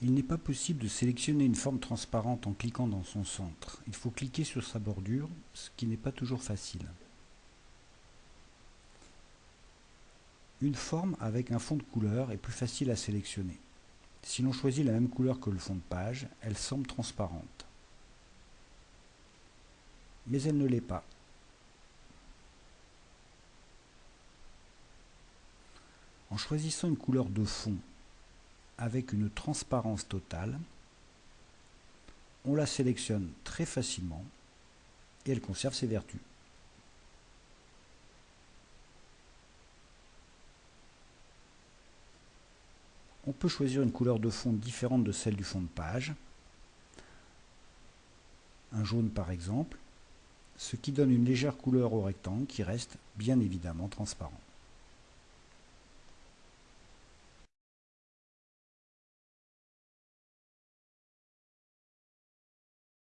Il n'est pas possible de sélectionner une forme transparente en cliquant dans son centre. Il faut cliquer sur sa bordure, ce qui n'est pas toujours facile. Une forme avec un fond de couleur est plus facile à sélectionner. Si l'on choisit la même couleur que le fond de page, elle semble transparente. Mais elle ne l'est pas. En choisissant une couleur de fond avec une transparence totale, on la sélectionne très facilement et elle conserve ses vertus. On peut choisir une couleur de fond différente de celle du fond de page, un jaune par exemple, ce qui donne une légère couleur au rectangle qui reste bien évidemment transparent.